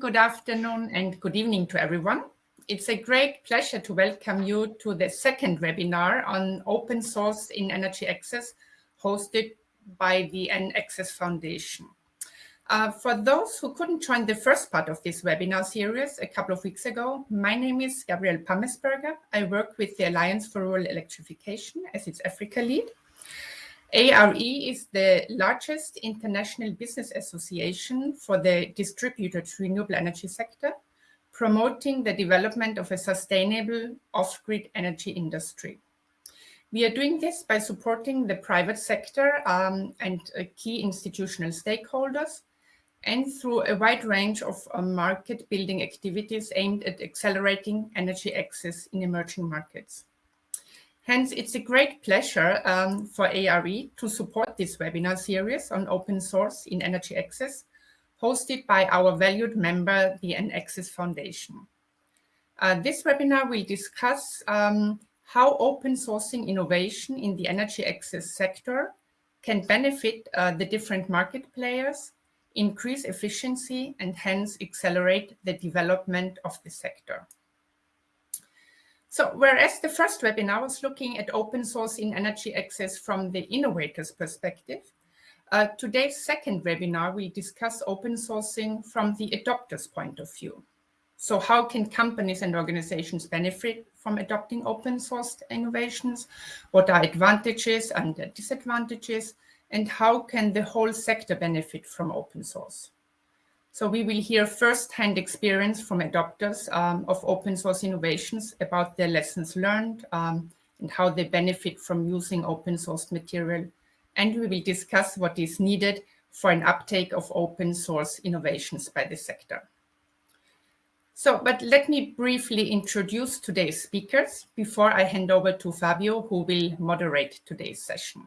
good afternoon, and good evening to everyone. It's a great pleasure to welcome you to the second webinar on open source in energy access hosted by the EnAccess Foundation. Uh, for those who couldn't join the first part of this webinar series a couple of weeks ago, my name is Gabrielle Pammesberger. I work with the Alliance for Rural Electrification as its Africa lead. ARE is the largest international business association for the distributed renewable energy sector, promoting the development of a sustainable off-grid energy industry. We are doing this by supporting the private sector um, and uh, key institutional stakeholders and through a wide range of uh, market building activities aimed at accelerating energy access in emerging markets. Hence, it's a great pleasure um, for ARE to support this webinar series on open source in energy access, hosted by our valued member, the EnAccess Foundation. Uh, this webinar will discuss um, how open sourcing innovation in the energy access sector can benefit uh, the different market players, increase efficiency, and hence accelerate the development of the sector. So whereas the first webinar was looking at open source in energy access from the innovator's perspective, uh, today's second webinar we discuss open sourcing from the adopter's point of view. So how can companies and organizations benefit from adopting open source innovations? What are advantages and disadvantages? And how can the whole sector benefit from open source? So we will hear first-hand experience from adopters um, of open source innovations about their lessons learned um, and how they benefit from using open source material. And we will discuss what is needed for an uptake of open source innovations by the sector. So, but let me briefly introduce today's speakers before I hand over to Fabio, who will moderate today's session.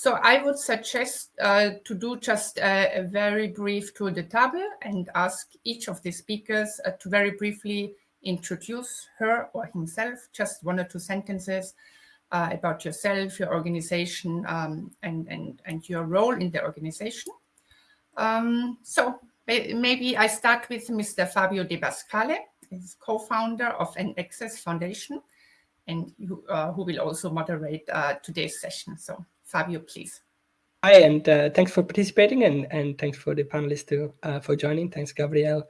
So I would suggest uh, to do just a, a, very brief tour de table and ask each of the speakers uh, to very briefly introduce her or himself, just one or two sentences uh, about yourself, your organization, um, and, and, and your role in the organization. Um, so maybe I start with Mr. Fabio De Pascale, he's co-founder of EnAccess Foundation, and who, uh, who will also moderate uh, today's session. So Fabio, please. Hi, and uh, thanks for participating, and, and thanks for the panelists too, uh, for joining. Thanks, Gabrielle.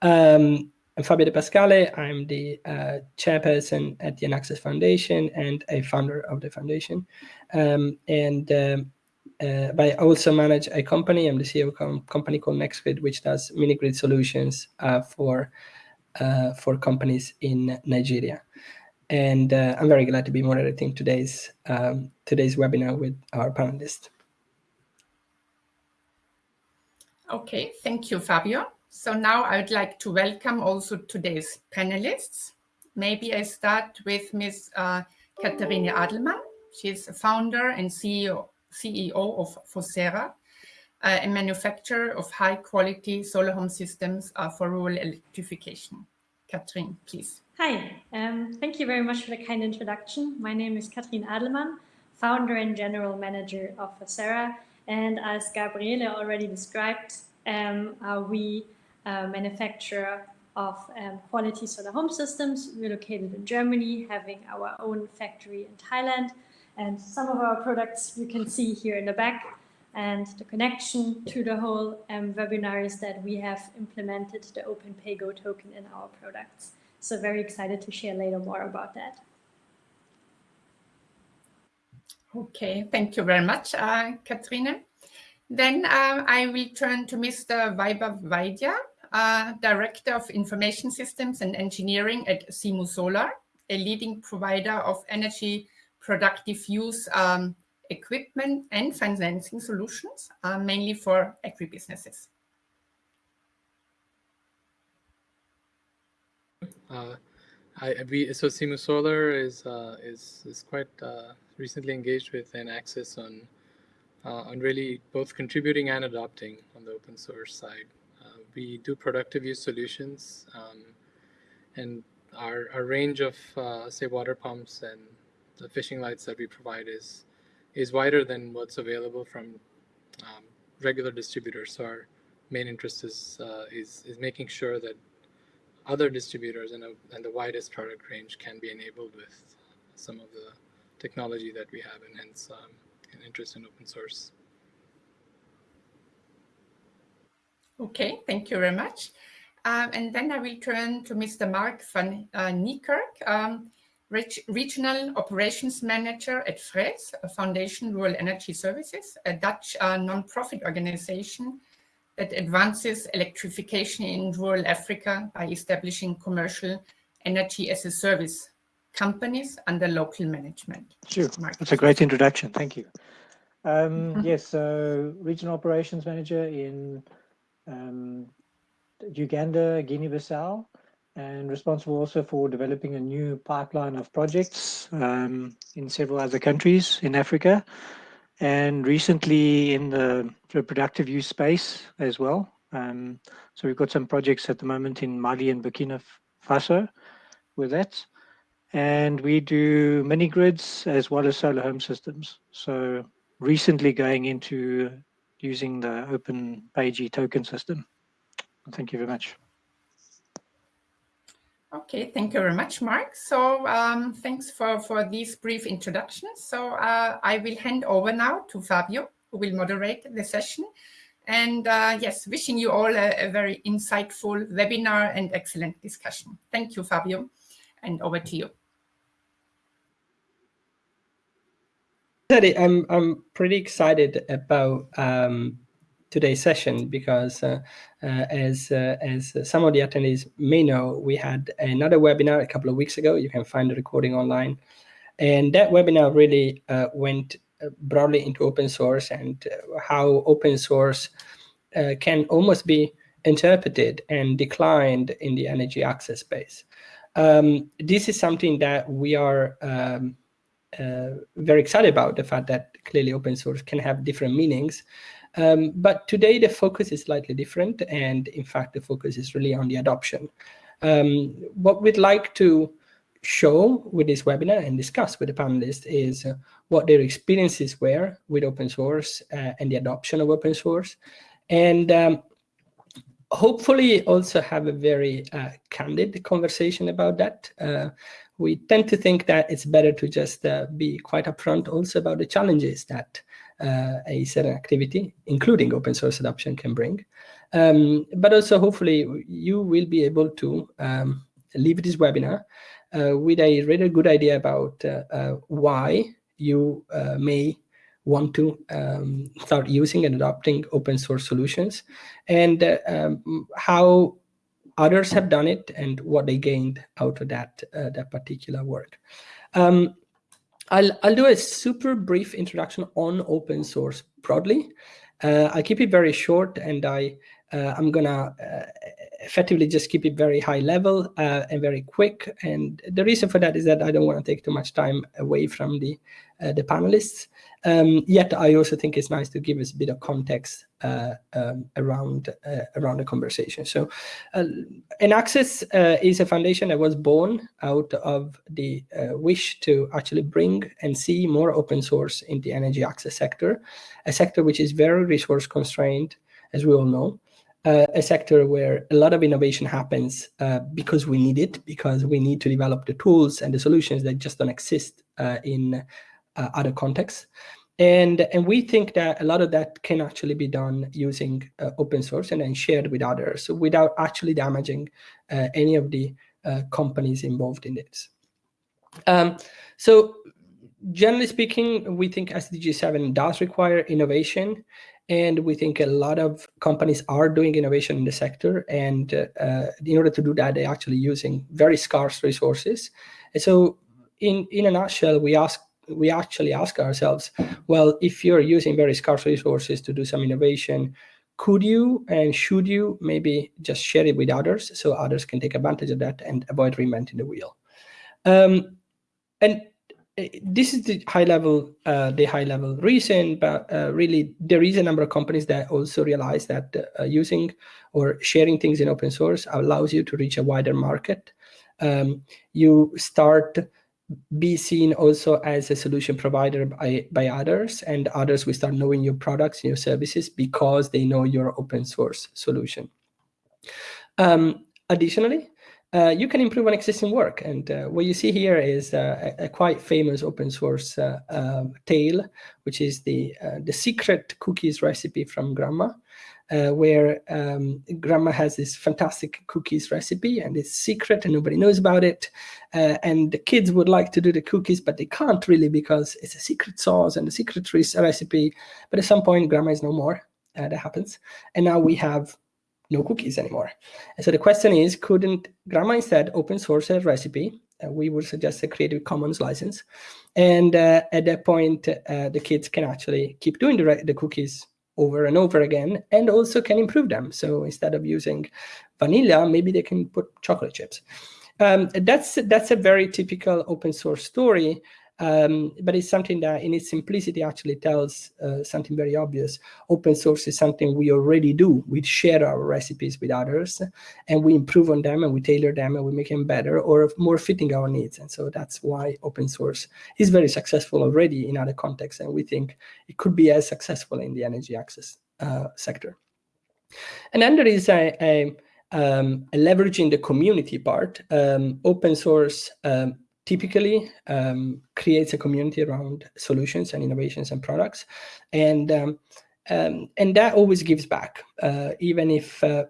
Um, I'm Fabio De Pascale. I'm the uh, chairperson at the EnAccess Foundation and a founder of the foundation. Um, and um, uh, but I also manage a company. I'm the CEO of a company called NextGrid, which does mini grid solutions uh, for uh, for companies in Nigeria and uh, I'm very glad to be moderating today's um, today's webinar with our panelists. Okay, thank you, Fabio. So now I would like to welcome also today's panelists. Maybe I start with Ms. Uh, Katharine Adelmann. She's a founder and CEO, CEO of Fosera, uh, a manufacturer of high quality solar home systems uh, for rural electrification. Katrin, please. Hi, um, thank you very much for the kind introduction. My name is Katrin Adelmann, founder and general manager of Fosera. And as Gabriele already described, um, uh, we uh, manufacture of um, quality solar home systems. We're located in Germany, having our own factory in Thailand. And some of our products you can see here in the back. And the connection to the whole um, webinar is that we have implemented the OpenPayGo token in our products. So very excited to share later more about that. Okay, thank you very much, uh, Katrine. Then uh, I will turn to Mr. Vaibhav Vaidya, uh, Director of Information Systems and Engineering at Simu Solar, a leading provider of energy productive use um, equipment and financing solutions, uh, mainly for agribusinesses. Uh, I, we, so Simu Solar is, uh, is, is quite uh, recently engaged with EnAccess on, uh, on really both contributing and adopting on the open source side. Uh, we do productive use solutions um, and our, our range of, uh, say, water pumps and the fishing lights that we provide is, is wider than what's available from um, regular distributors. So our main interest is is is making sure that other distributors and, a, and the widest product range can be enabled with some of the technology that we have, and hence um, an interest in open source. Okay, thank you very much. Um, and then I will turn to Mr. Mark van uh, Niekerk, um, Regional Operations Manager at FRES, Foundation Rural Energy Services, a Dutch uh, non-profit organization that advances electrification in rural Africa by establishing commercial energy as a service companies under local management. Sure, that's a great introduction. Thank you. Um, mm -hmm. Yes, so Regional Operations Manager in um, Uganda, Guinea-Bissau, and responsible also for developing a new pipeline of projects um, in several other countries in Africa and recently in the reproductive use space as well. Um, so we've got some projects at the moment in Mali and Burkina Faso with that. And we do mini grids as well as solar home systems. So recently going into using the Open PayGo token system. Thank you very much. Okay, thank you very much, Mark. So um, thanks for, for these brief introductions. So uh, I will hand over now to Fabio, who will moderate the session. And uh, yes, wishing you all a, a, very insightful webinar and excellent discussion. Thank you, Fabio, and over to you. I'm, I'm pretty excited about um, today's session because uh, uh, as uh, as some of the attendees may know, we had another webinar a couple of weeks ago. You can find the recording online. And that webinar really went broadly into open source and how open source can almost be interpreted and declined in the energy access space. Um, this is something that we are um, uh, very excited about, the fact that clearly open source can have different meanings um, but today the focus is slightly different. And in fact, the focus is really on the adoption. Um, what we'd like to show with this webinar and discuss with the panelists is uh, what their experiences were with open source uh, and the adoption of open source. And um, hopefully also have a very uh, candid conversation about that. Uh, we tend to think that it's better to just uh, be quite upfront also about the challenges that uh, a certain activity, including open source adoption can bring. Um, but also hopefully you will be able to um, leave this webinar uh, with a really good idea about uh, uh why you uh, may want to um, start using and adopting open source solutions and um, how others have done it and what they gained out of that, that particular work. Um, I'll, I'll do a super brief introduction on open source broadly. Uh, I'll keep it very short and I, uh, I'm gonna uh, effectively just keep it very high level uh, and very quick. And the reason for that is that I don't want to take too much time away from the, the panelists. Um, yet I also think it's nice to give us a bit of context uh, um, around uh, around the conversation. So, uh, uh, is a foundation that was born out of the uh, wish to actually bring and see more open source in the energy access sector, a sector which is very resource constrained, as we all know. Uh, a sector where a lot of innovation happens because we need it, because we need to develop the tools and the solutions that just don't exist in uh, other contexts. And, and we think that a lot of that can actually be done using uh, open source and then shared with others without actually damaging uh, any of the uh, companies involved in this. Um, so generally speaking, we think SDG 7 does require innovation. And we think a lot of companies are doing innovation in the sector. And uh, in order to do that, they're actually using very scarce resources. And so in, in a nutshell, we ask we actually ask ourselves, well, if you're using very scarce resources to do some innovation, could you and should you maybe just share it with others so others can take advantage of that and avoid reinventing the wheel? Um, and eh, this is the high level, uh, the high level reason, but uh, really there is a number of companies that also realize that uh, using or sharing things in open source allows you to reach a wider market. Um, you start be seen also as a solution provider by, by others and others will start knowing your products and your services because they know your open source solution. Um, additionally, uh, you can improve on existing work. And uh, what you see here is uh, a, a, quite famous open source uh, um, tale, which is the, uh, the secret cookies recipe from Grandma uh, where um, grandma has this fantastic cookies recipe and it's secret and nobody knows about it. Uh, and the kids would like to do the cookies, but they can't really because it's a secret sauce and a secret recipe. But at some point, grandma is no more. Uh, that happens. And now we have no cookies anymore. And so the question is, couldn't grandma instead open source a recipe? Uh, we would suggest a Creative Commons license. And uh, at that point, uh, the kids can actually keep doing the, the cookies over and over again and also can improve them. So instead of using vanilla, maybe they can put chocolate chips. Um, that's, that's a very typical open source story um, but it's something that in its simplicity actually tells uh, something very obvious. Open source is something we already do. We share our recipes with others and we improve on them and we tailor them and we make them better or more fitting our needs. And so that's why open source is very successful already in other contexts. And we think it could be as successful in the energy access uh, sector. And then there is a, a, um, leveraging the community part. Um, open source um, typically um, creates a community around solutions and innovations and products. And, um, um, and that always gives back, uh, even if uh,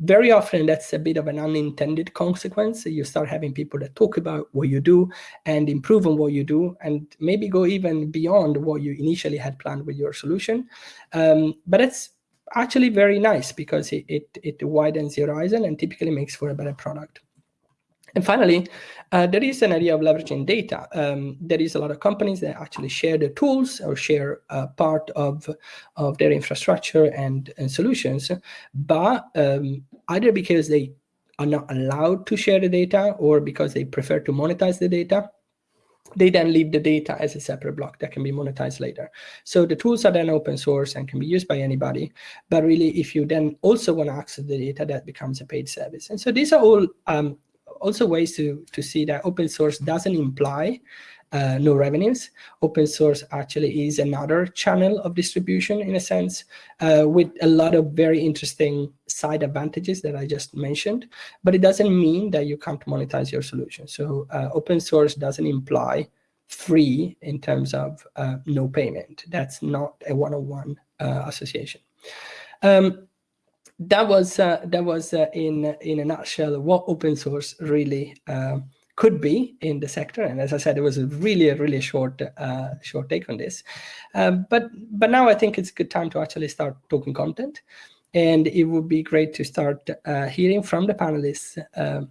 very often that's a bit of an unintended consequence. You start having people that talk about what you do and improve on what you do and maybe go even beyond what you initially had planned with your solution. Um, but it's actually very nice because it, it, it widens your horizon and typically makes for a better product. And finally, uh, there is an idea of leveraging data. Um, there is a lot of companies that actually share the tools or share uh, part of, of their infrastructure and, and solutions, but um, either because they are not allowed to share the data or because they prefer to monetize the data, they then leave the data as a separate block that can be monetized later. So the tools are then open source and can be used by anybody. But really, if you then also want to access the data, that becomes a paid service. And so these are all um, also ways to, to see that open source doesn't imply uh, no revenues. Open source actually is another channel of distribution in a sense uh, with a lot of very interesting side advantages that I just mentioned, but it doesn't mean that you can't monetize your solution. So uh, open source doesn't imply free in terms of uh, no payment. That's not a one-on-one -on -one, uh, association. Um, that was uh, that was uh, in in a nutshell what open source really uh, could be in the sector. And as I said, it was a really a really short uh, short take on this. Um, but but now I think it's a good time to actually start talking content, and it would be great to start uh, hearing from the panelists. Um,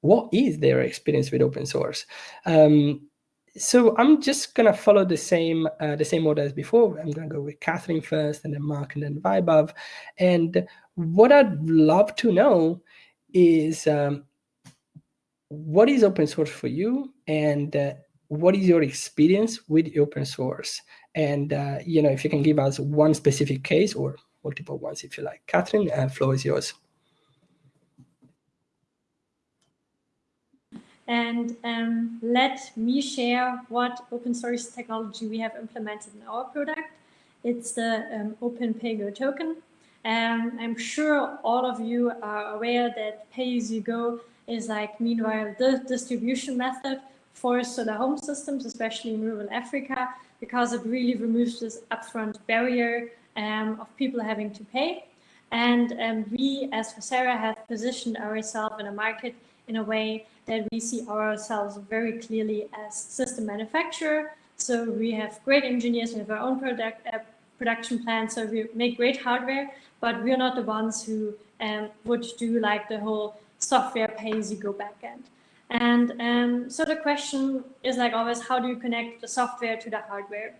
what is their experience with open source? Um, so I'm just gonna follow the same uh, the same order as before. I'm gonna go with Catherine first, and then Mark, and then Vaibhav. And what I'd love to know is um, what is open source for you, and uh, what is your experience with open source? And uh, you know, if you can give us one specific case or multiple ones, if you like. Catherine, uh, floor is yours. And um, let me share what open source technology we have implemented in our product. It's the um, Open PayGo token. Um, I'm sure all of you are aware that pay-as-you-go is like, meanwhile, the distribution method for solar home systems, especially in rural Africa, because it really removes this upfront barrier um, of people having to pay. And um, we, as Fosera, have positioned ourselves in a market in a way that we see ourselves very clearly as system manufacturer. So we have great engineers, we have our own product uh, production plan, so we make great hardware, but we're not the ones who um, would do like the whole software pay-as-you-go backend. And um, so the question is like always, how do you connect the software to the hardware?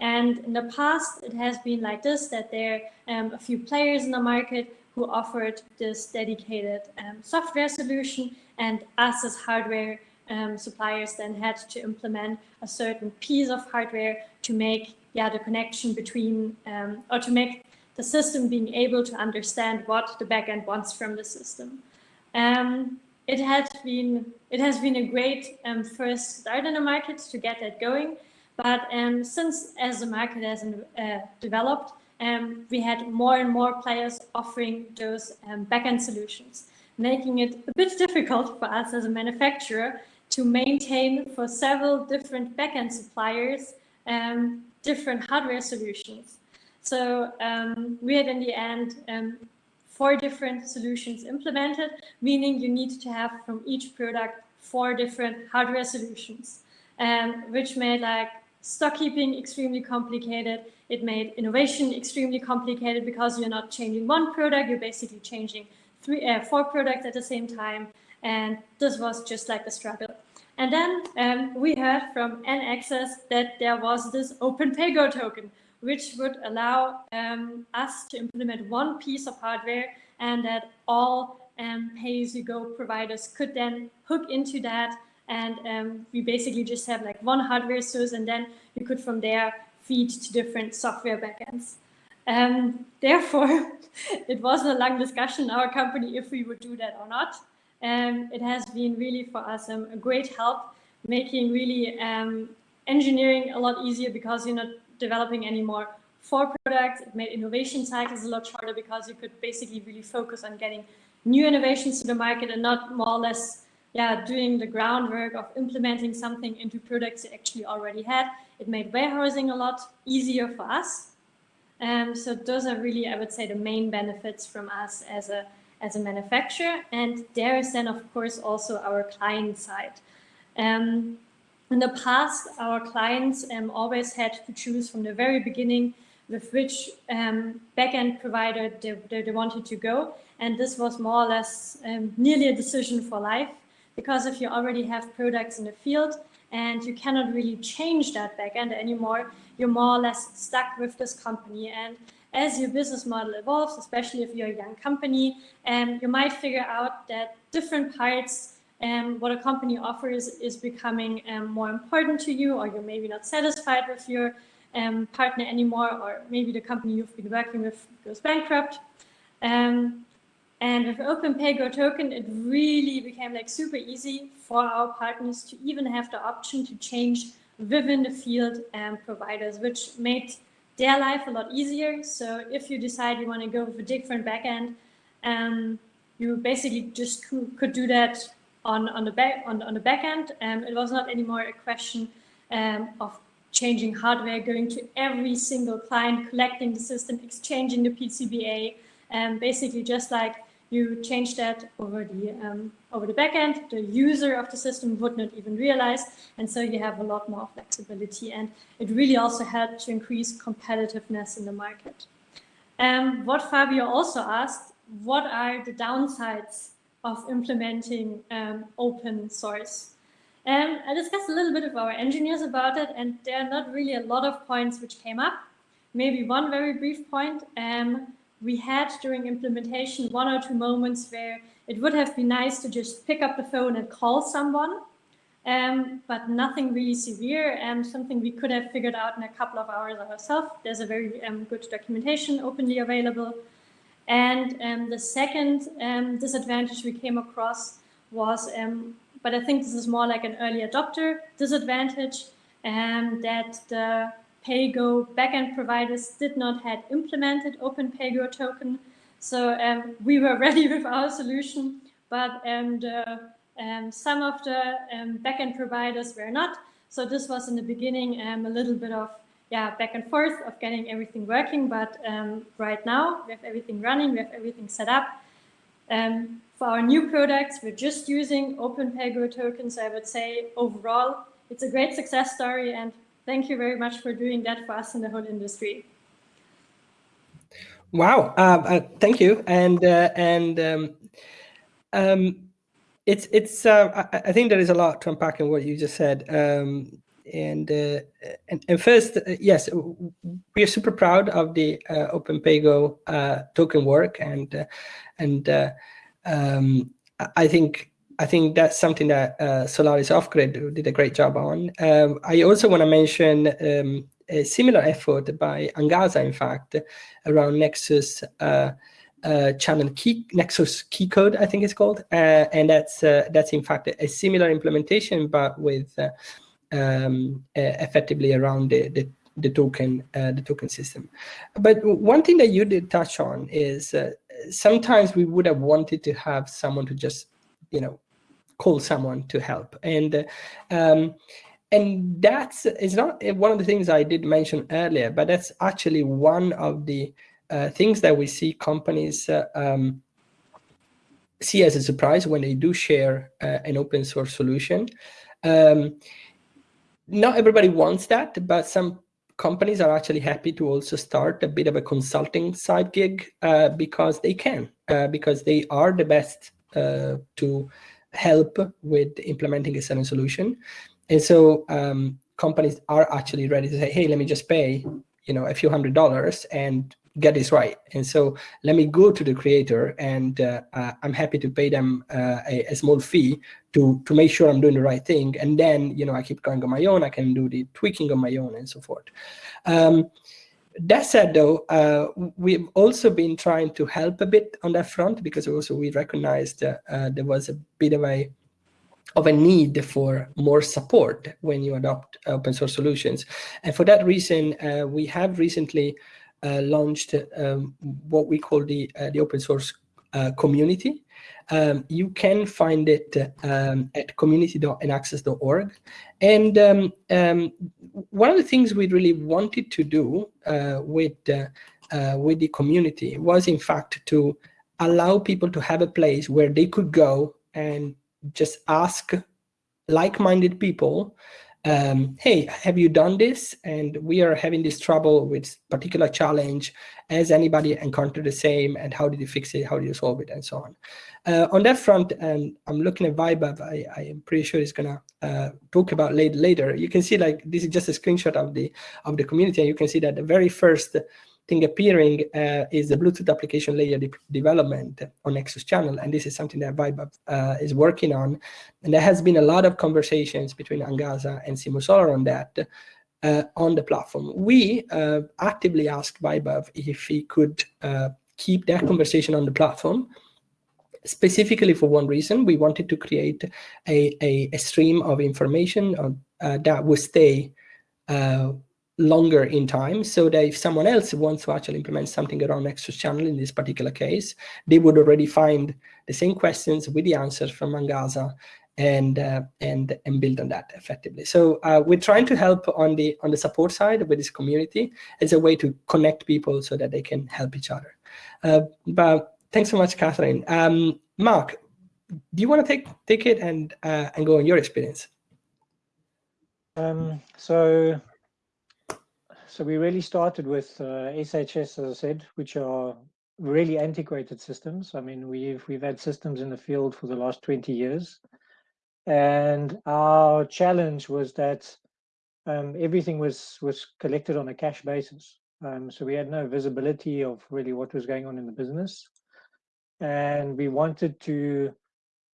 And in the past, it has been like this, that there are um, a few players in the market who offered this dedicated um, software solution and us as hardware um, suppliers then had to implement a certain piece of hardware to make yeah, the connection between, um, or to make the system being able to understand what the backend wants from the system. Um, it has been it has been a great um, first start in the market to get that going. But um, since as the market has uh, developed, um, we had more and more players offering those um, backend solutions, making it a bit difficult for us as a manufacturer to maintain for several different backend suppliers um, different hardware solutions. So um, we had in the end um, four different solutions implemented, meaning you need to have from each product four different hardware solutions, um, which made like stock keeping extremely complicated. It made innovation extremely complicated because you're not changing one product, you're basically changing three, uh, four products at the same time. And this was just like a struggle. And then um, we heard from EnAccess that there was this open PayGo token, which would allow um, us to implement one piece of hardware and that all um, pay-as-you-go providers could then hook into that. And um, we basically just have like one hardware source and then you could from there feed to different software backends. Um, therefore, it wasn't a long discussion in our company if we would do that or not. Um, it has been really for us um, a great help, making really um, engineering a lot easier because you're not developing anymore for products. It made innovation cycles a lot shorter because you could basically really focus on getting new innovations to the market and not more or less yeah, doing the groundwork of implementing something into products you actually already had. It made warehousing a lot easier for us. Um, so those are really, I would say, the main benefits from us as a as a manufacturer. And there is then, of course, also our client side. Um, in the past, our clients um, always had to choose from the very beginning with which um, backend provider they, they, they, wanted to go. And this was more or less um, nearly a decision for life, because if you already have products in the field and you cannot really change that backend anymore, you're more or less stuck with this company. And as your business model evolves, especially if you're a young company, um, you might figure out that different parts um, what a company offers is becoming um, more important to you, or you're maybe not satisfied with your um, partner anymore, or maybe the company you've been working with goes bankrupt. Um, and with OpenPayGo token, it really became like super easy for our partners to even have the option to change within the field and providers, which made their life a lot easier. So if you decide you want to go with a different backend, um, you basically just could do that on, on the back on, on the back end. Um, it was not anymore a question um, of changing hardware, going to every single client, collecting the system, exchanging the PCBA, and um, basically just like you change that over the um, over the backend. The user of the system would not even realize, and so you have a lot more flexibility. And it really also helped to increase competitiveness in the market. Um, what Fabio also asked, what are the downsides of implementing um, open source? Um, I discussed a little bit with our engineers about it, and there are not really a lot of points which came up. Maybe one very brief point. Um, we had during implementation one or two moments where it would have been nice to just pick up the phone and call someone, um, but nothing really severe and something we could have figured out in a couple of hours ourselves. There's a very um, good documentation openly available. And um, the second um, disadvantage we came across was, um, but I think this is more like an early adopter disadvantage, um, that the PayGo backend providers did not had implemented Open PayGo token. So um, we were ready with our solution, but um, the, um, some of the um, backend providers were not. So this was in the beginning um, a little bit of yeah back and forth of getting everything working. But um, right now we have everything running, we have everything set up. for our new products, we're just using Open PayGo tokens. I would say overall, it's a great success story and thank you very much for doing that for us in the whole industry. Wow, uh, uh, thank you. And uh, and um, um, it's it's uh, I, I, think there is a lot to unpack in what you just said. Um, and, uh, and, and first, uh, yes, we are super proud of the Open PayGo token work, and and um, I think I think that's something that uh, Solaris Off-Grid did a great job on. Um, I also want to mention um, a similar effort by Angaza, in fact, around Nexus uh, uh, channel key Nexus key code, I think it's called, uh, and that's uh, that's in fact a, similar implementation, but with uh, um, effectively around the, the the token uh, the token system. But one thing that you did touch on is uh, sometimes we would have wanted to have someone to just you know call someone to help and um, and that's is not one of the things I did mention earlier, but that's actually one of the uh, things that we see companies uh, um, see as a surprise when they do share uh, an open source solution. Um, not everybody wants that, but some companies are actually happy to also start a bit of a consulting side gig uh, because they can, uh, because they are the best uh, to help with implementing a certain solution. And so um, companies are actually ready to say, hey, let me just pay you know, a few hundred dollars and get this right. And so let me go to the creator and uh, uh, I'm happy to pay them uh, a, a, small fee to, to make sure I'm doing the right thing. And then, you know, I keep going on my own, I can do the tweaking on my own and so forth. Um, that said, though, uh, we've also been trying to help a bit on that front because also we recognized uh, there was a bit of a of a need for more support when you adopt open source solutions. And for that reason, uh, we have recently uh, launched um, what we call the, uh, the open source community. Um, you can find it um, at community.enaccess.org. And um, um, one of the things we really wanted to do uh, with, uh, with the community was, in fact, to allow people to have a place where they could go and just ask like-minded people um, hey, have you done this? And we are having this trouble with particular challenge. Has anybody encountered the same? And how did you fix it? How did you solve it? And so on. Uh, on that front, and I'm looking at Vaibhav, I, I am pretty sure he's gonna uh, talk about later. Later, you can see like this is just a screenshot of the of the community, and you can see that the very first thing appearing uh, is the Bluetooth application layer de development on Nexus channel. And this is something that Vaibhav uh, is working on. And there has been a lot of conversations between Angaza and Simu Solar on that on the platform. We uh, actively asked Vaibhav if he could uh, keep that conversation on the platform specifically for one reason, we wanted to create a, a, a stream of information on, uh, that would stay uh, longer in time so that if someone else wants to actually implement something around Nexus channel in this particular case, they would already find the same questions with the answers from Angaza and uh, and and build on that effectively. So uh, we're trying to help on the on the support side with this community as a way to connect people so that they can help each other. Uh, but thanks so much, Catherine. Um, Mark, do you want to take take it and uh, and go on your experience? Um, so so we really started with uh, SHS, as I said, which are really antiquated systems. I mean, we've we've had systems in the field for the last 20 years. And our challenge was that um, everything was was collected on a cash basis. Um, so we had no visibility of really what was going on in the business. And we wanted to,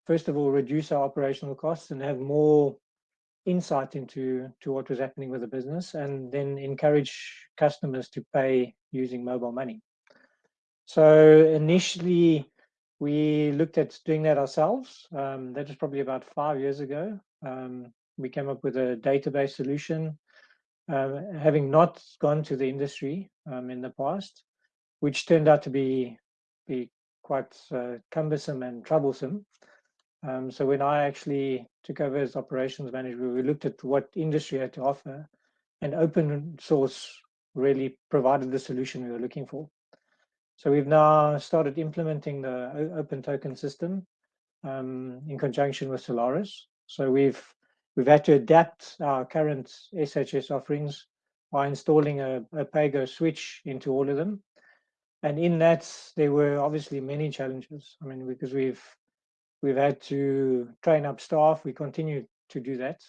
first of all, reduce our operational costs and have more insight into to what was happening with the business and then encourage customers to pay using mobile money. So initially, we looked at doing that ourselves. Um, that was probably about five years ago. Um, we came up with a database solution, uh, having not gone to the industry um, in the past, which turned out to be be quite uh, cumbersome and troublesome. Um, so when I actually took over as operations manager, we looked at what industry had to offer and open source really provided the solution we were looking for. So we've now started implementing the open token system um, in conjunction with Solaris. So we've we've had to adapt our current SHS offerings by installing a, a PayGo switch into all of them. And in that, there were obviously many challenges. I mean, because we've We've had to train up staff. We continue to do that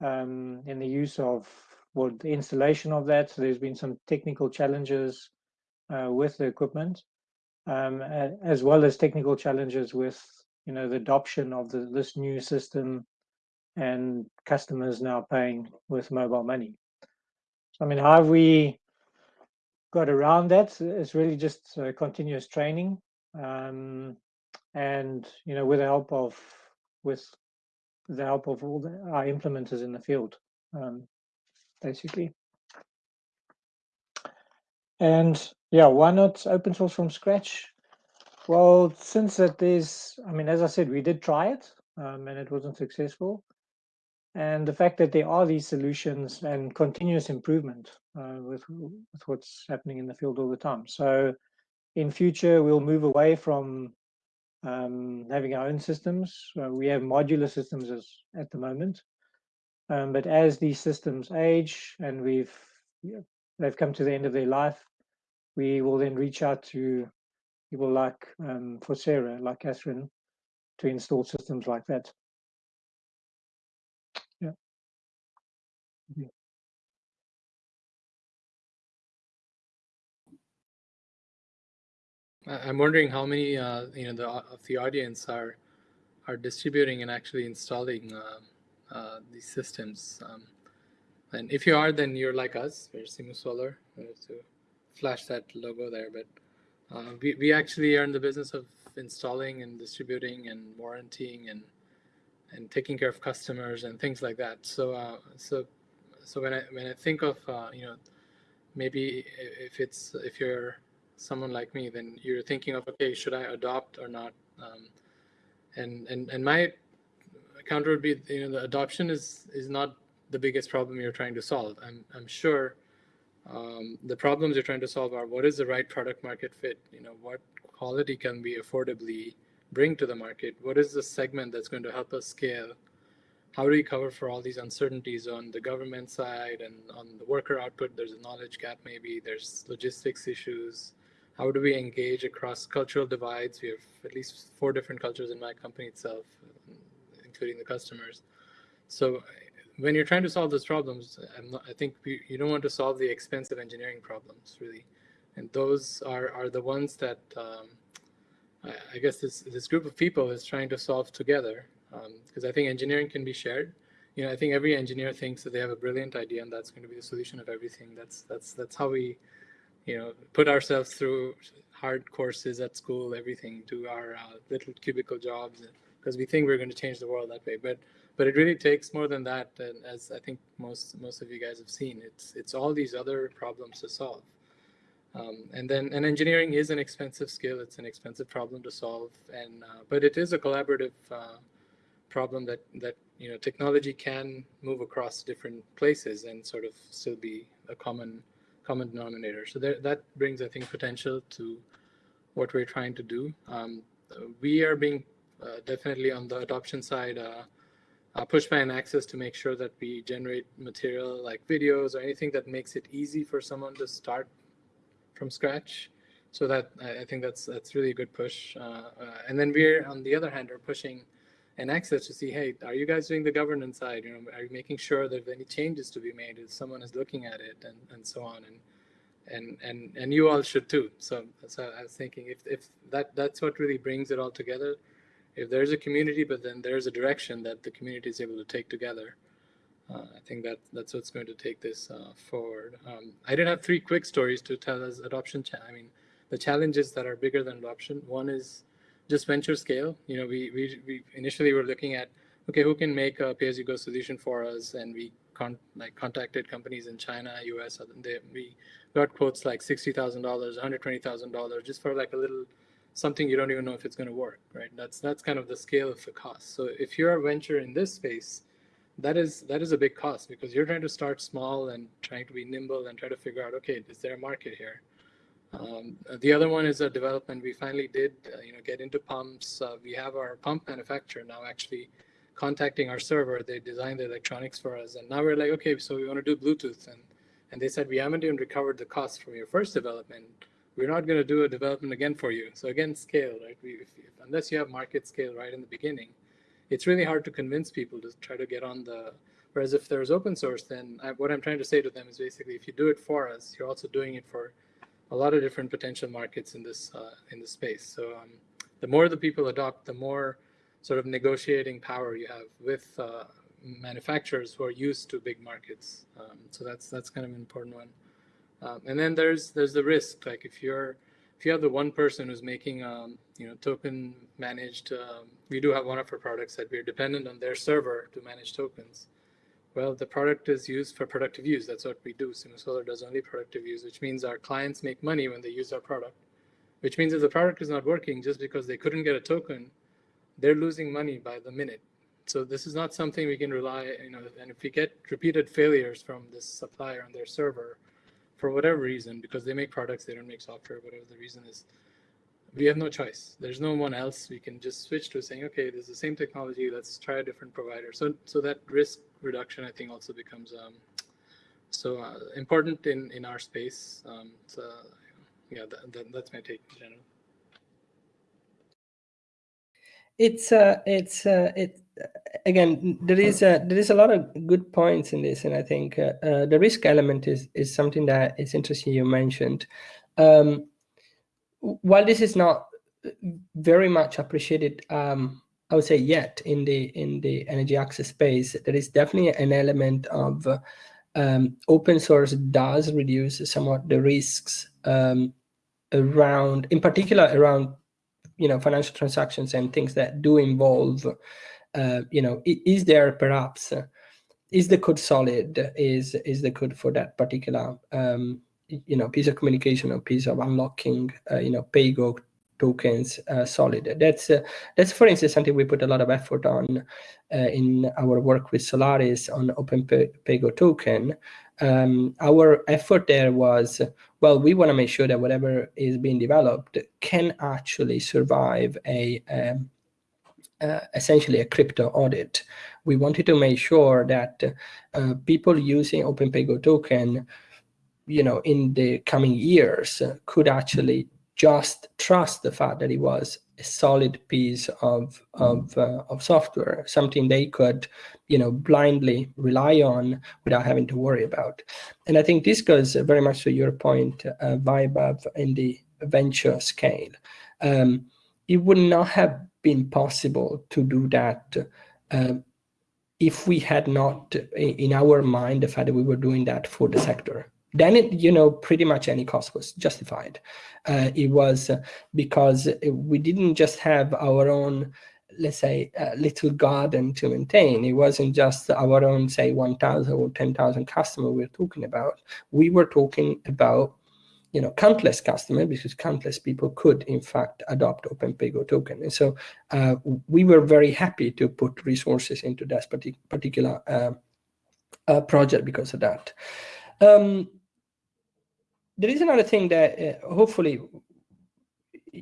um, in the use of well, the installation of that. So there's been some technical challenges with the equipment, um, as well as technical challenges with you know the adoption of the, this new system and customers now paying with mobile money. So I mean, how have we got around that is really just uh, continuous training, um, and you know, with the help of with the help of all the, our implementers in the field, um, basically. And yeah, why not open source from scratch? Well, since that there's, I mean, as I said, we did try it um, and it wasn't successful. And the fact that there are these solutions and continuous improvement uh, with, with what's happening in the field all the time. So in future, we'll move away from um, having our own systems. Uh, we have modular systems as, at the moment. Um, but as these systems age and we've they've come to the end of their life, we will then reach out to people like um, Fosera, like Catherine, to install systems like that. Yeah. yeah. I'm wondering how many uh, you know the of the audience are are distributing and actually installing uh, uh, these systems. Um, and if you are, then you're like us. We're Simu Solar. Flash that logo there, but uh, we we actually are in the business of installing and distributing and warranting and and taking care of customers and things like that. So uh, so so when I when I think of uh, you know maybe if it's if you're someone like me, then you're thinking of okay, should I adopt or not? Um, and and and my counter would be you know the adoption is is not the biggest problem you're trying to solve. I'm I'm sure um, the problems you're trying to solve are what is the right product market fit? You know what quality can we affordably bring to the market? What is the segment that's going to help us scale? How do we cover for all these uncertainties on the government side and on the worker output? There's a knowledge gap, maybe there's logistics issues how do we engage across cultural divides? We have at least four different cultures in my company itself, including the customers. So when you're trying to solve those problems, not, i think we, you don't want to solve the expensive engineering problems, really. And those are, are the ones that um, I, I, guess this, this group of people is trying to solve together. Because um, I think engineering can be shared. You know, I think every engineer thinks that they have a brilliant idea and that's going to be the solution of everything. That's that's that's how we you know, put ourselves through hard courses at school, everything, do our uh, little cubicle jobs, because we think we're going to change the world that way. But but it really takes more than that. And as I think most most of you guys have seen, it's it's all these other problems to solve. Um, and then and engineering is an expensive skill. It's an expensive problem to solve. And uh, but it is a collaborative uh, problem that that you know technology can move across different places and sort of still be a common common denominator. So there, that brings, I think, potential to what we're trying to do. Um, we are being uh, definitely on the adoption side uh, by EnAccess to make sure that we generate material like videos or anything that makes it easy for someone to start from scratch. So that I, think that's that's really a good push. Uh, uh, and then we're on the other hand are pushing EnAccess to see, hey, are you guys doing the governance side? You know, are you making sure that any changes to be made, if someone is looking at it and, and so on. And and and and you all should too. So, so I was thinking if if that that's what really brings it all together. If there's a community, but then there's a direction that the community is able to take together. Uh, I think that that's what's going to take this uh, forward. Um, I did have three quick stories to tell us adoption. I mean, the challenges that are bigger than adoption. One is just venture scale. You know, we, we, we initially were looking at, okay, who can make a pay-as-you-go solution for us? And we con like contacted companies in China, US, they, we got quotes like $60,000, $120,000 just for like a little something you don't even know if it's going to work, right? That's that's kind of the scale of the cost. So if you're a venture in this space, that is that is a big cost because you're trying to start small and trying to be nimble and try to figure out, okay, is there a market here? Um, the other one is a development. We finally did, uh, you know, get into pumps. Uh, we have our pump manufacturer now actually contacting our server. They designed the electronics for us, and now we're like, okay, so we want to do Bluetooth, and and they said we haven't even recovered the cost from your first development. We're not going to do a development again for you. So again, scale, right? We, if, if, unless you have market scale right in the beginning, it's really hard to convince people to try to get on the. Whereas if there's open source, then I, what I'm trying to say to them is basically, if you do it for us, you're also doing it for a lot of different potential markets in this uh, in this space. So um, the more the people adopt, the more sort of negotiating power you have with uh, manufacturers who are used to big markets. Um, so that's that's kind of an important one. Um, and then there's there's the risk. Like if you're if you have the one person who's making um, you know token managed, um, we do have one of our products that we're dependent on their server to manage tokens. Well, the product is used for productive use. That's what we do. Simu Solar does only productive use, which means our clients make money when they use our product. Which means if the product is not working just because they couldn't get a token, they're losing money by the minute. So this is not something we can rely, you know, and if we get repeated failures from this supplier on their server, for whatever reason, because they make products, they don't make software, whatever the reason is, we have no choice. There's no one else. We can just switch to saying, okay, this is the same technology. Let's try a different provider. So, so that risk reduction, I think, also becomes um, so uh, important in in our space. Um, so, yeah, that, that, that's my take in general. It's uh, it's uh, it again. There is a there is a lot of good points in this, and I think uh, uh, the risk element is is something that is interesting. You mentioned. Um, while this is not very much appreciated, um, I would say yet in the in the energy access space, there is definitely an element of um, open source does reduce somewhat the risks um, around, in particular around, you know, financial transactions and things that do involve, uh, you know, is there perhaps, is the code solid? Is is the code for that particular um, you know piece of communication or piece of unlocking uh, you know paygo tokens uh, solid that's uh, that's for instance something we put a lot of effort on uh, in our work with Solaris on Open PayGo token um, our effort there was well we want to make sure that whatever is being developed can actually survive a um, uh, essentially a crypto audit. We wanted to make sure that uh, people using Open PayGo token you know, in the coming years could actually just trust the fact that it was a solid piece of of, uh, of software, something they could, you know, blindly rely on without having to worry about. And I think this goes very much to your point, uh, Vaibhav, in the venture scale. Um, it would not have been possible to do that uh, if we had not in our mind the fact that we were doing that for the sector then it, you know, pretty much any cost was justified. Uh, it was uh, because we didn't just have our own, let's say, uh, little garden to maintain. It wasn't just our own, say, 1,000 or 10,000 customers we were talking about. We were talking about, you know, countless customers because countless people could, in fact, adopt Open PayGo token. And so uh, we were very happy to put resources into that particular uh, uh, project because of that. Um, there is another thing that uh, hopefully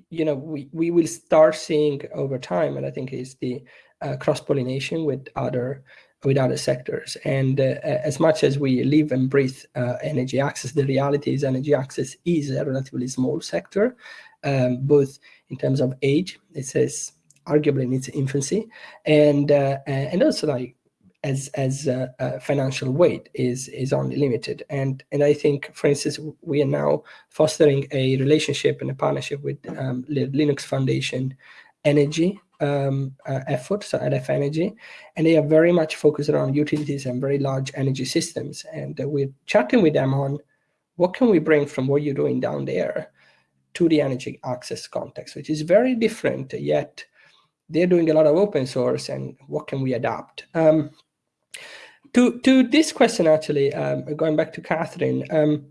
you know we, we will start seeing over time and i think is the uh, cross-pollination with other with other sectors. And uh, as much as we live and breathe uh, energy access the reality is energy access is a relatively small sector um, both in terms of age it says arguably in its infancy and uh, and also like as as a, a financial weight is is only limited and and i think for instance we are now fostering a relationship and a partnership with um, Linux Foundation Energy um, uh, effort so LF Energy, and they are very much focused around utilities and very large energy systems. And uh, we're chatting with them on what can we bring from what you're doing down there to the energy access context, which is very different, yet they're doing a lot of open source and what can we adapt? Um, to to this question actually um, going back to Catherine um,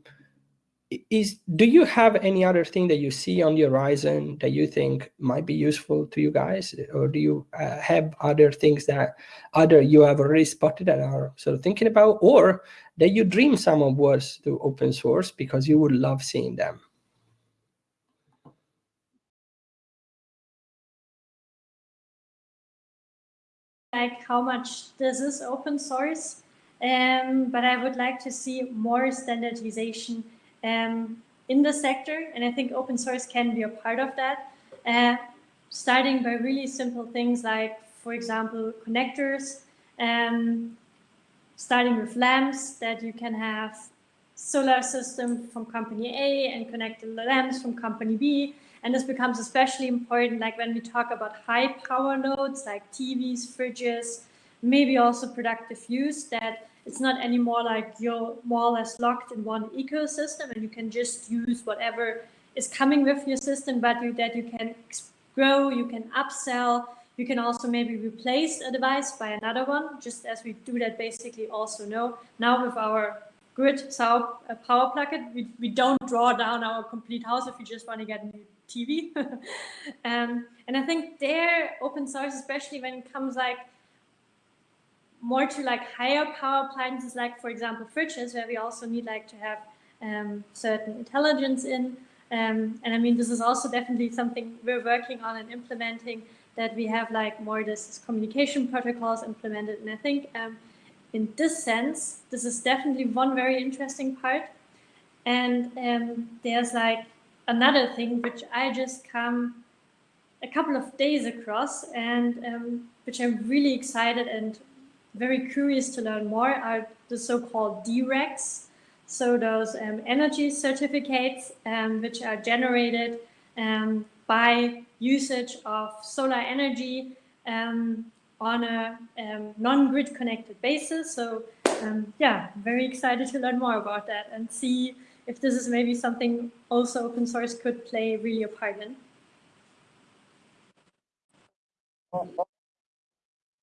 is do you have any other thing that you see on the horizon that you think might be useful to you guys? Or do you uh, have other things that either you have already spotted and are sort of thinking about or that you dream someone was to open source because you would love seeing them like how much this is open source, um, but I would like to see more standardization um, in the sector, and I think open source can be a part of that. Uh, starting by really simple things like, for example, connectors, um, starting with lamps that you can have solar system from company A and connect the lamps from company B, and this becomes especially important like when we talk about high power loads like TVs, fridges, maybe also productive use that it's not anymore like you're more or less locked in one ecosystem and you can just use whatever is coming with your system, but you, that you can grow, you can upsell, you can also maybe replace a device by another one, just as we do that basically also know. Now with our grid so uh, power plug-in, we, we don't draw down our complete house if you just want to get a new TV. um, and I think there open source, especially when it comes like more to like higher power appliances, like for example, fridges, where we also need like to have um, certain intelligence in. Um, and I mean, this is also definitely something we're working on and implementing that we have like more this communication protocols implemented. And I think um, in this sense, this is definitely one very interesting part. And um, there's like another thing which I just come a couple of days across and um, which I'm really excited and very curious to learn more are the so-called DRECs. So those um, energy certificates um, which are generated um, by usage of solar energy um, on a um, non-grid connected basis. So yeah, very excited to learn more about that and see if this is maybe something also open source could play really a part in.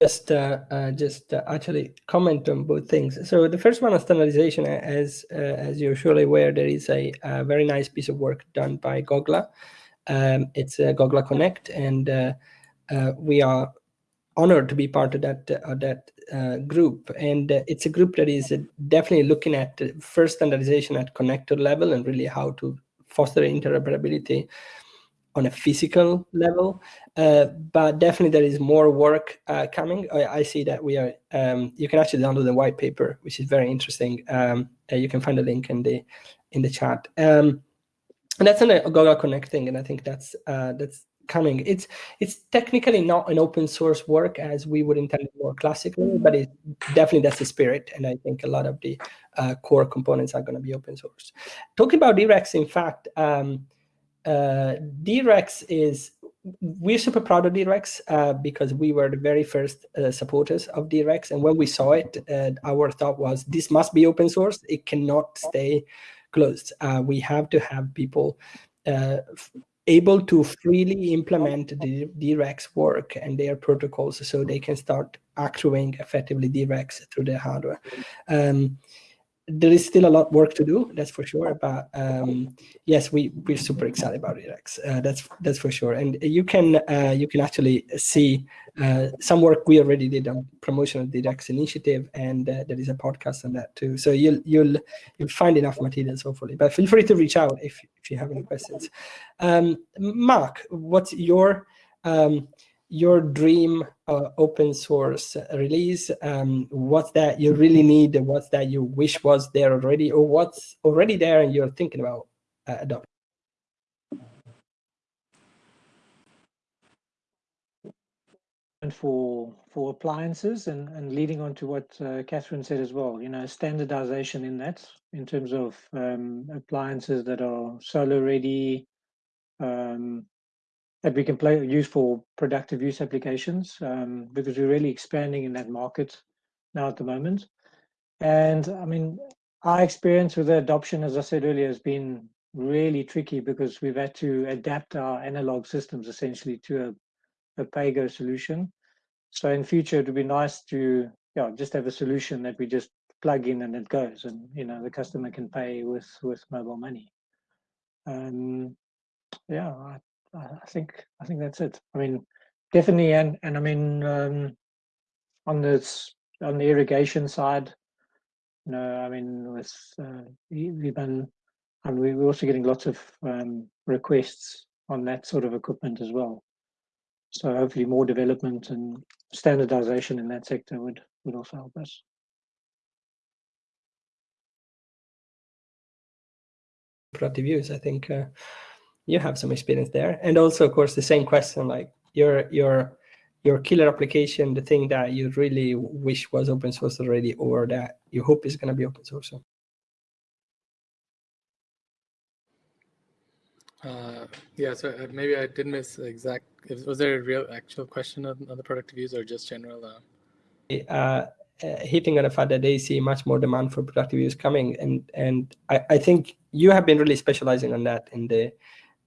Just, uh, uh, just uh, actually comment on both things. So the first one on standardization, as uh, as you're surely aware, there is a, a, very nice piece of work done by Gogla. Um, it's uh, Gogla Connect, and uh, uh, we are honored to be part of that that group. And it's a group that is definitely looking at first standardization at connector level and really how to foster interoperability on a physical level. Uh, but definitely there is more work uh, coming. I, I, see that we are, um, you can actually download the white paper, which is very interesting. Um, uh, you can find a link in the in the chat. Um, and that's an a Gogla Connect thing, and I think that's uh, that's coming. It's it's technically not an open source work as we would intend it more classically, but it definitely that's the spirit, and I think a lot of the uh, core components are going to be open source. Talking about DRECs, in fact, um, uh, DRECs is we're super proud of DRECs uh, because we were the very first uh, supporters of DRECs. And when we saw it, uh, our thought was this must be open source. It cannot stay closed. Uh, we have to have people uh, able to freely implement the DRECs work and their protocols so they can start accruing effectively DRECs through their hardware. Um, there is still a lot of work to do, that's for sure. But um, yes, we we're super excited about DRECs. Uh, that's that's for sure. And you can uh, you can actually see uh, some work we already did on promotion of the DRECs initiative, and uh, there is a podcast on that too. So you'll you'll you'll find enough materials hopefully. But feel free to reach out if if you have any questions. Um, Mark, what's your um, your dream uh, open source release um, what's that you really need what's that you wish was there already or what's already there and you're thinking about uh, adopting? And for for appliances and and leading on to what uh, Catherine said as well you know standardization in that in terms of um, appliances that are solar ready um, that we can play use for productive use applications um, because we're really expanding in that market now at the moment. And I mean, our experience with the adoption, as I said earlier, has been really tricky because we've had to adapt our analog systems essentially to a, a pay-go solution. So in future, it would be nice to yeah, just have a solution that we just plug in and it goes and you know the customer can pay with with mobile money. Um, yeah, I think I think that's it. I mean, definitely, and and I mean, um, on this on the irrigation side, you know, I mean, with uh, we've been, and we're also getting lots of um, requests on that sort of equipment as well. So hopefully, more development and standardization in that sector would would also help us. Productive use, I think. Uh you have some experience there. And also, of course, the same question, like your your your killer application, the thing that you really wish was open source already, or that you hope is going to be open source. Uh, yeah, so uh, maybe I did miss the exact. Was there a real actual question on, on the productive use or just general? Uh... Uh, uh, hitting on the fact that they see much more demand for productive use coming, and and I, I think you have been really specializing on that in the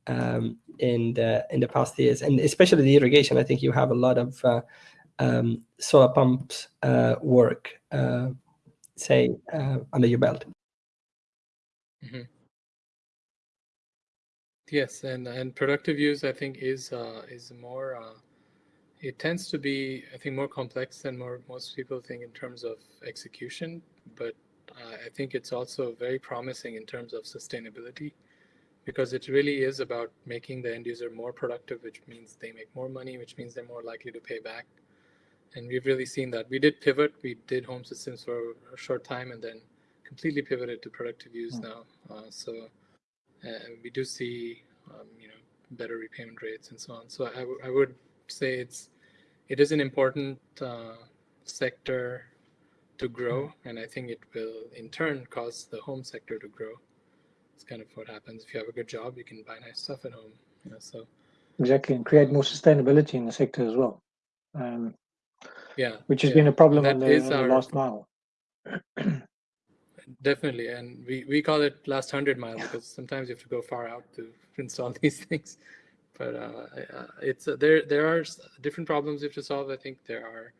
um, in the in the past years, and especially the irrigation. I think you have a lot of uh, um, solar pumps uh, work, uh, say, uh, under your belt. Mm -hmm. Yes, and and productive use, I think, is uh, is more. Uh, it tends to be, I think, more complex than more most people think in terms of execution, but I think it's also very promising in terms of sustainability because it really is about making the end user more productive, which means they make more money, which means they're more likely to pay back. And we've really seen that. We did pivot. We did home systems for a short time and then completely pivoted to productive use mm. now. Uh, so uh, we do see, um, you know, better repayment rates and so on. So I, I would say it's it is an important uh, sector to grow, mm. and I think it will in turn cause the home sector to grow. It's kind of what happens if you have a good job, you can buy nice stuff at home. You know, so exactly, and create more sustainability in the sector as well. Um, yeah, which has yeah. been a problem on the, our, the last mile. definitely, and we we call it last hundred mile because sometimes you have to go far out to install these things. But uh, uh it's uh, there. There are different problems you have to solve. I think there are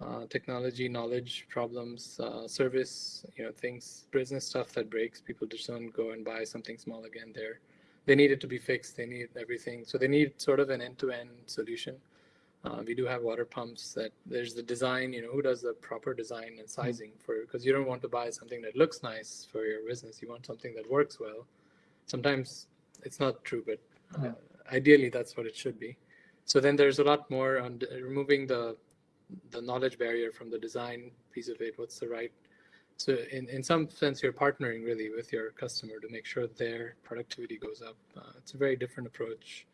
uh, technology knowledge problems, uh, service, you know, things, business stuff that breaks. People just don't go and buy something small again. There, they need it to be fixed. They need everything. So they need sort of an end-to-end solution. Uh, we do have water pumps that there's the design, you know, who does the proper design and mm-hmm. sizing for, because you don't want to buy something that looks nice for your business. You want something that works well. Sometimes it's not true, but uh, ideally that's what it should be. So then there's a lot more on removing the the knowledge barrier from the design piece of it. What's the right? So in, in some sense, you're partnering really with your customer to make sure their productivity goes up. Uh, it's a very different approach.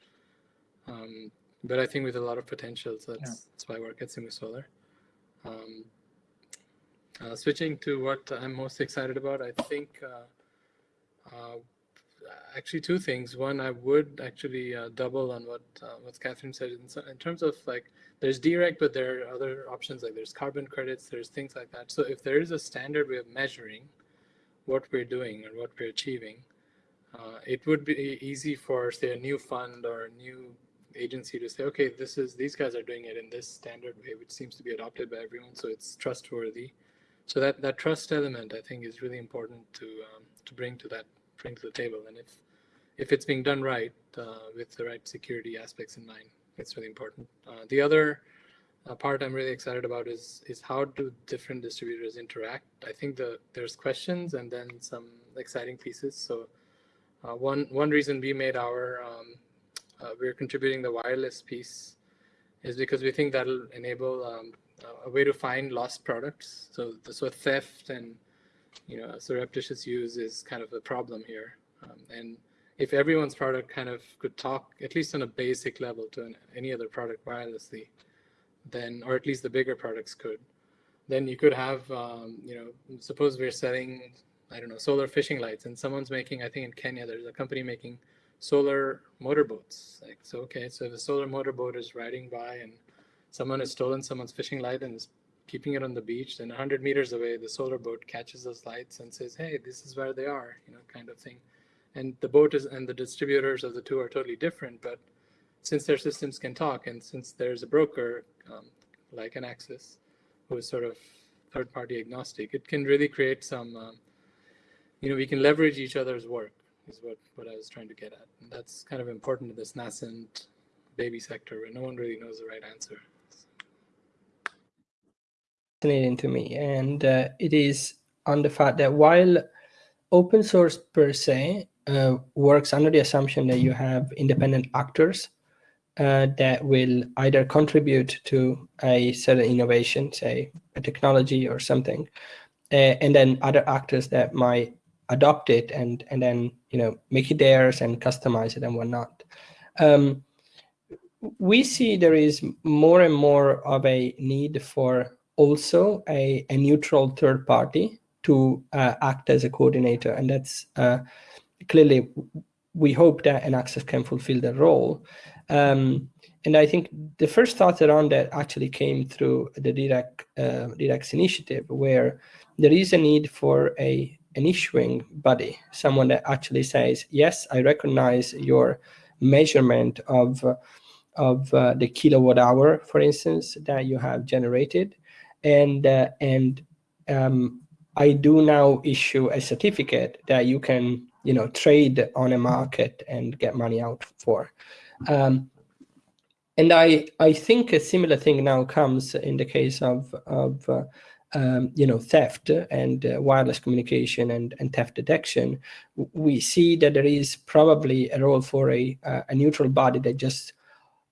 Um, but I think with a lot of potential, so that's, yeah. that's why I work at Simu Solar. Um, uh, switching to what I'm most excited about, I think uh, uh actually two things. One, I would actually uh, double on what uh, what Catherine said in, in, terms of like there's direct, but there are other options like there's carbon credits, there's things like that. So if there is a standard way of measuring what we're doing and what we're achieving, uh, it would be easy for say a new fund or a new agency to say, okay, this is these guys are doing it in this standard way, which seems to be adopted by everyone, so it's trustworthy. So that that trust element, I think, is really important to um, to bring to that bring to the table. And if if it's being done right uh, with the right security aspects in mind, it's really important. Uh, the other uh, part I'm really excited about is is how do different distributors interact. I think the there's questions and then some exciting pieces. So uh, one one reason we made our um, uh, we're contributing the wireless piece is because we think that'll enable um, a way to find lost products. So so theft and you know surreptitious use is kind of a problem here. Um, and if everyone's product kind of could talk at least on a basic level to an, any other product wirelessly, then or at least the bigger products could, then you could have um, you know suppose we're selling I don't know solar fishing lights and someone's making I think in Kenya there's a company making solar motorboats like so okay so a solar motorboat is riding by and someone has stolen someone's fishing light and is keeping it on the beach then 100 meters away the solar boat catches those lights and says hey this is where they are you know kind of thing. And the boat is and the distributors of the two are totally different but since their systems can talk and since there's a broker um, like EnAccess who is sort of third party agnostic it can really create some um, you know we can leverage each other's work is what what I was trying to get at. And that's kind of important in this nascent baby sector where no one really knows the right answer fascinating to me and uh, it is on the fact that while open source per se uh, works under the assumption that you have independent actors uh, that will either contribute to a certain innovation, say a technology or something, uh, and then other actors that might adopt it and and then you know make it theirs and customize it and whatnot. Um, we see there is more and more of a need for also a, a neutral third party to uh, act as a coordinator, and that's uh, clearly we hope that EnAccess can fulfill the role. Um, and I think the first thought around that actually came through the DREC, uh, initiative, where there is a need for a an issuing body, someone that actually says, yes, I recognize your measurement of, of uh, the kilowatt hour, for instance, that you have generated. And, uh, and um, I do now issue a certificate that you can, you know, trade on a market and get money out for. Um, and I, I think a similar thing now comes in the case of, of uh, um, you know, theft and uh, wireless communication and, and theft detection, we see that there is probably a role for a, uh, a neutral body that just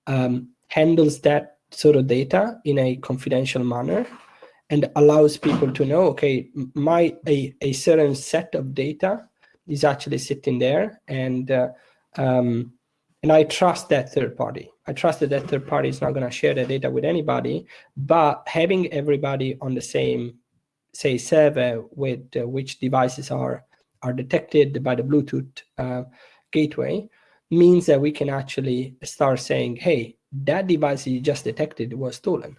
um, handles that sort of data in a confidential manner and allows people to know, okay, my a, a certain set of data is actually sitting there and uh, um, and I trust that third party. I trust that that third party is not going to share the data with anybody, but having everybody on the same, say, server with uh, which devices are are detected by the Bluetooth uh, gateway means that we can actually start saying, hey, that device you just detected was stolen.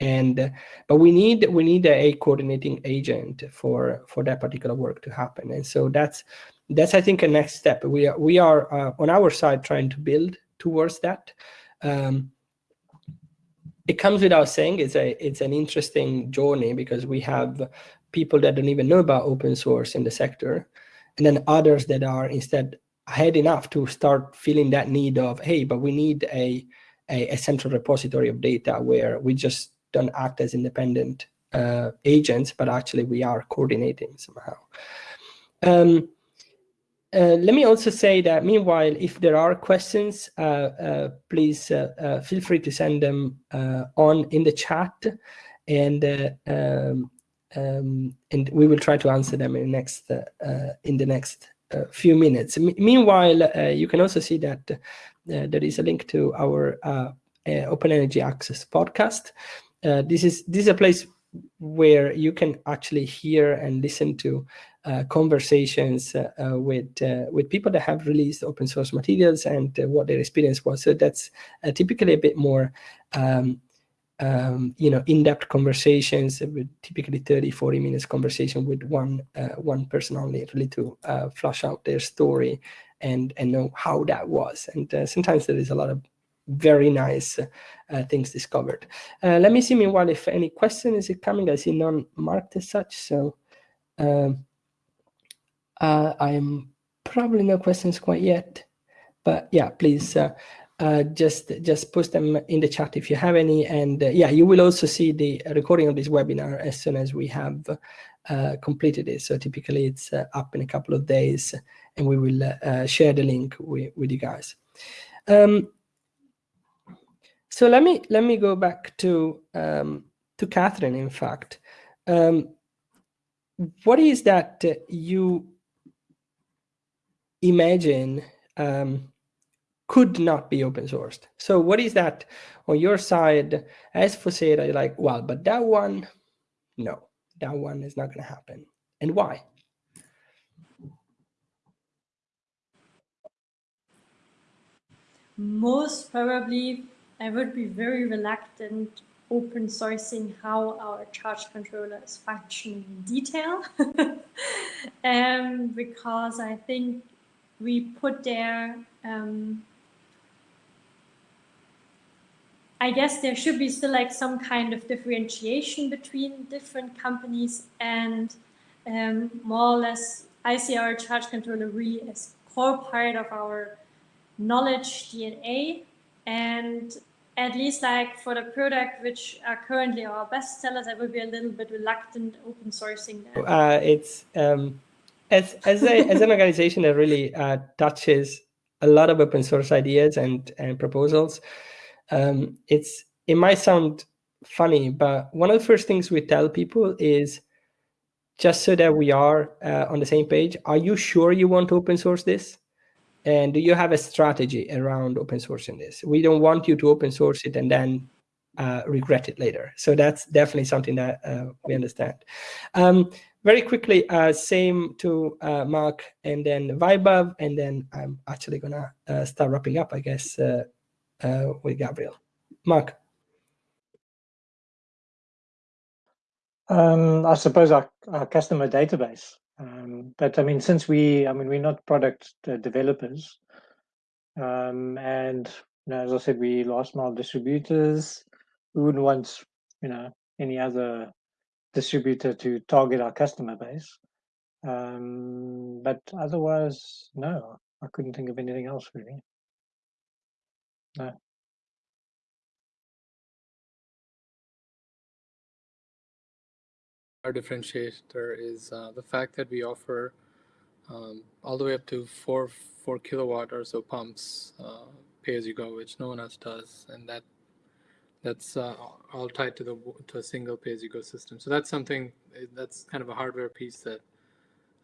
And but we need we need a coordinating agent for for that particular work to happen. And so that's that's I think a next step. We are we are uh, on our side trying to build towards that. Um, it comes without saying it's a it's an interesting journey because we have people that don't even know about open source in the sector, and then others that are instead ahead enough to start feeling that need of hey, but we need a a, a central repository of data where we just don't act as independent uh, agents, but actually we are coordinating somehow. Um, uh, let me also say that meanwhile, if there are questions, uh, uh, please uh, uh, feel free to send them on in the chat and um, um, and we will try to answer them in the next in the next few minutes. M meanwhile, you can also see that there is a link to our Open Energy Access podcast. This is this is a place where you can actually hear and listen to uh, conversations uh, uh, with uh, with people that have released open source materials and uh, what their experience was. So that's uh, typically a bit more, um, um, you know, in-depth conversations with typically 30, 40 minutes conversation with one one person only, really to flush out their story and and know how that was. And sometimes there is a lot of very nice uh, things discovered. Uh, let me see meanwhile if any question is coming. I see none marked as such. So um, uh, I'm probably no questions quite yet. But yeah, please uh, uh, just just post them in the chat if you have any. And uh, yeah, you will also see the recording of this webinar as soon as we have completed it. So typically it's up in a couple of days and we will share the link with, with you guys. Um, so let me let me go back to um, to Catherine. In fact, um, what is that you imagine um, could not be open sourced? So what is that on your side as Fosera? You're like, well, but that one, no, that one is not going to happen, and why? Most probably I would be very reluctant open sourcing how our charge controller is functioning in detail. Um, because I think we put there um, I guess there should be still like some kind of differentiation between different companies and um, more or less I see our charge controller really as core part of our knowledge DNA and at least like for the product which are currently our best sellers, I would be a little bit reluctant open sourcing that. Uh, it's um, as as a as an organization that really uh, touches a lot of open source ideas and and proposals. Um, it's it might sound funny, but one of the first things we tell people is just so that we are uh, on the same page. Are you sure you want to open source this? And do you have a strategy around open sourcing this? We don't want you to open source it and then uh, regret it later. So that's definitely something that uh, we understand. Um, very quickly, uh, same to uh, Mark and then Vaibhav, and then I'm actually gonna uh, start wrapping up, I guess, uh, with Gabriel. Mark. Um, I suppose our, our customer database. Um, but I mean, since we, I mean, we're not product uh, developers, um, and you know, as I said, we last mile distributors. We wouldn't want, you know, any other distributor to target our customer base. Um, but otherwise, no, I couldn't think of anything else really. No. Our differentiator is uh, the fact that we offer um, all the way up to four four kilowatt or so pumps uh, pay as you go, which no one else does, and that that's uh, all tied to the to a single pay as you go system. So that's something eh, that's kind of a hardware piece that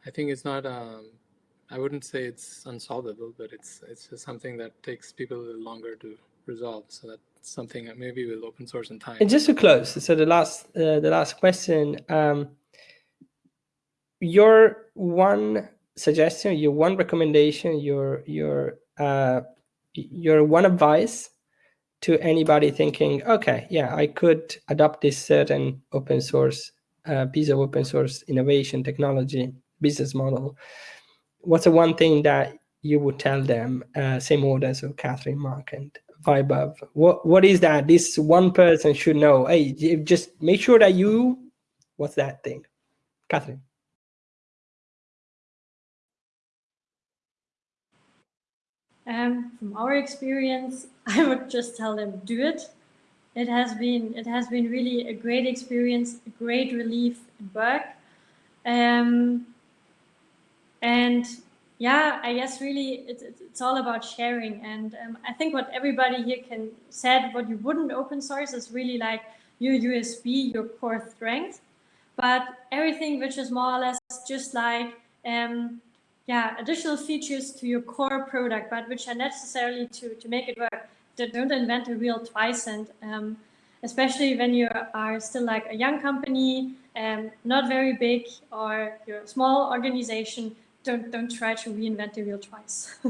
I think is not. Um, I wouldn't say it's unsolvable, but it's it's just something that takes people a little longer to resolve. So that's something that maybe will open source in time. And just to close, so the last uh, the last question. Um, your one suggestion, your one recommendation, your your uh, your one advice to anybody thinking, okay, yeah, I could adopt this certain open source uh, piece of open source innovation, technology, business model. What's the one thing that you would tell them, uh, same order, so Catherine, Mark, and Vaibhav? What what is that this one person should know? Hey, just make sure that you, what's that thing? Catherine. Um, from our experience, I would just tell them do it. It has been it has been really a great experience, a great relief in work, um, and yeah, I guess really it, it, it's all about sharing. And um, I think what everybody here can said what you wouldn't open source is really like your USP, your core strength, but everything which is more or less just like um, yeah, additional features to your core product, but which are necessarily to, to make it work. Don't invent the wheel twice. And um, especially when you are still like a young company, um, not very big, or you're a small organization, don't, don't try to reinvent the wheel twice.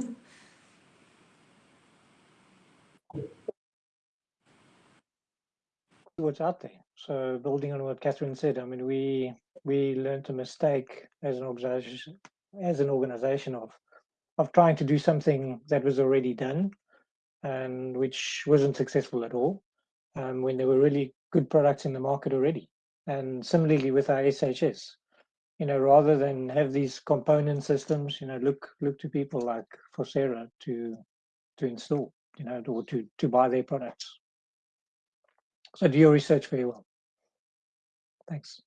What's out there. So building on what Catherine said, I mean, we we learned a mistake as an organization as an organization of of trying to do something that was already done and which wasn't successful at all um, when there were really good products in the market already. And similarly with our SHS, you know, rather than have these component systems, you know, look look to people like Fosera to to install, you know, or to to buy their products. So do your research very well. Thanks.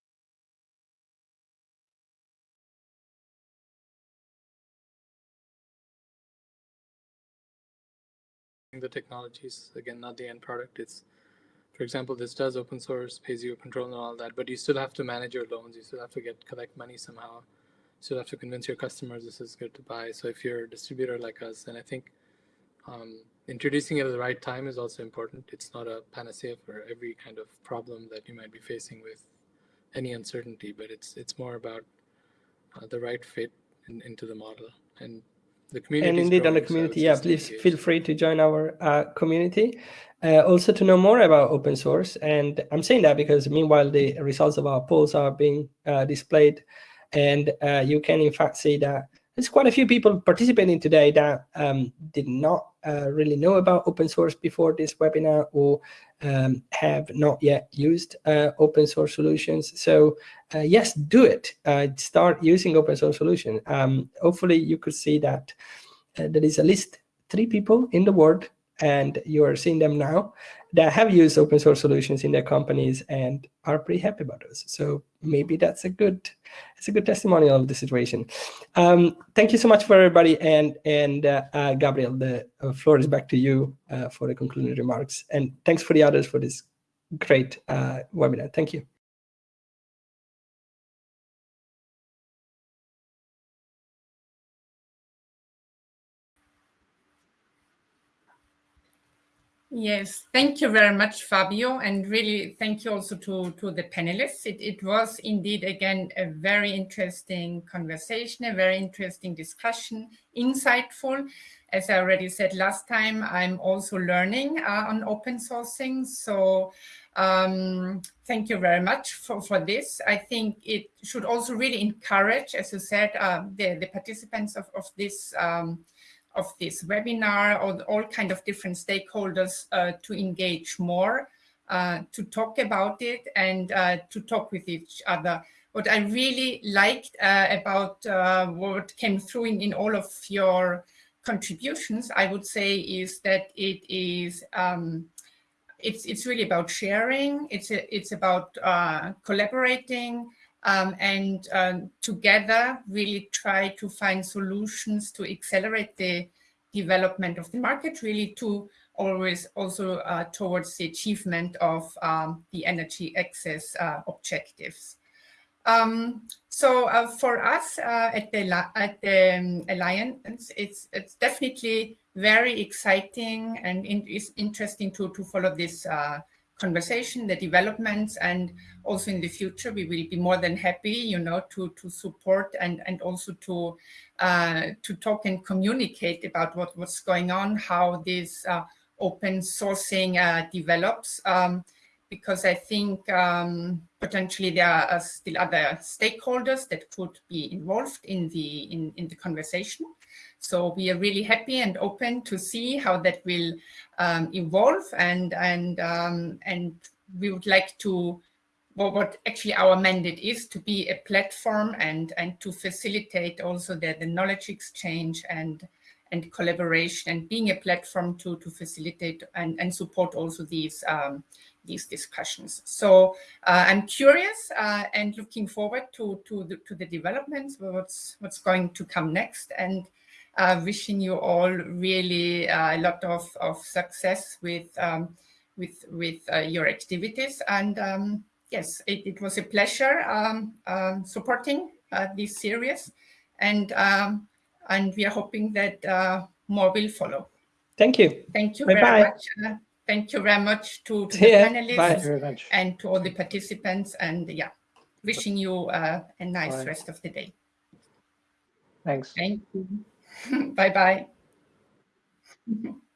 the technologies again not the end product it's for example this does open source pays you control and all that but you still have to manage your loans. You still have to get collect money somehow. You still have to convince your customers this is good to buy. So if you're a distributor like us then i think um, introducing it at the right time is also important. It's not a panacea for every kind of problem that you might be facing with any uncertainty but it's it's more about uh, the right fit in, into the model. And the community and indeed on the community yeah please feel free to join our uh, community. Uh, also to know more about open source and i'm saying that because meanwhile the results of our polls are being uh, displayed and uh, you can in fact see that there's quite a few people participating today that um, did not uh, really know about open source before this webinar or um, have not yet used uh, open source solutions. So uh, yes, do it. Uh, start using open source solution. Um, hopefully you could see that uh, there is at least three people in the world and you are seeing them now that have used open source solutions in their companies and are pretty happy about those. So maybe that's a good, it's a good testimonial of the situation. Um, thank you so much for everybody. And and uh, uh, Gabriel, the uh, floor is back to you uh, for the concluding remarks. And thanks for the others for this great uh, webinar. Thank you. Yes, thank you very much, Fabio, and really thank you also to, to the panelists. It, it was indeed, again, a very interesting conversation, a very interesting discussion, insightful. As I already said last time, I'm also learning uh, on open sourcing. So um, thank you very much for, for this. I think it should also really encourage, as you said, uh, the, the participants of, of this um, of this webinar or all kind of different stakeholders uh, to engage more, uh, to talk about it and uh, to talk with each other. What I really liked uh, about uh, what came through in, in all of your contributions, I would say, is that it is um, it's it's really about sharing. It's a, it's about uh, collaborating um, and um, together really try to find solutions to accelerate the development of the market, really to always also uh, towards the achievement of um, the energy access uh, objectives. Um, so uh, for us uh, at the, at the um, Alliance, it's, it's definitely very exciting and in, it's interesting to, to follow this uh, conversation, the developments, and also in the future, we will be more than happy, you know, to, to support and, and also to, uh, to talk and communicate about what, what's going on, how this uh, open sourcing uh, develops. Um, because I think um, potentially there are still other stakeholders that could be involved in the in, in the conversation. So we are really happy and open to see how that will um, evolve and and um, and we would like to well, what actually our mandate is to be a platform and and to facilitate also the, the knowledge exchange and and collaboration and being a platform to to facilitate and, and support also these um, these discussions. So uh, I'm curious uh, and looking forward to to the, to the developments, what's what's going to come next, and uh, wishing you all really uh, a lot of, of success with um, with with uh, your activities. And um, yes, it, it, was a pleasure um, um supporting uh, this series, and um, and we are hoping that uh, more will follow. Thank you. Thank you bye very bye. much. Uh, thank you very much to, to the yeah, panelists and to all the participants. And yeah, wishing you a nice bye. rest of the day. Thanks. Thank you. Bye bye.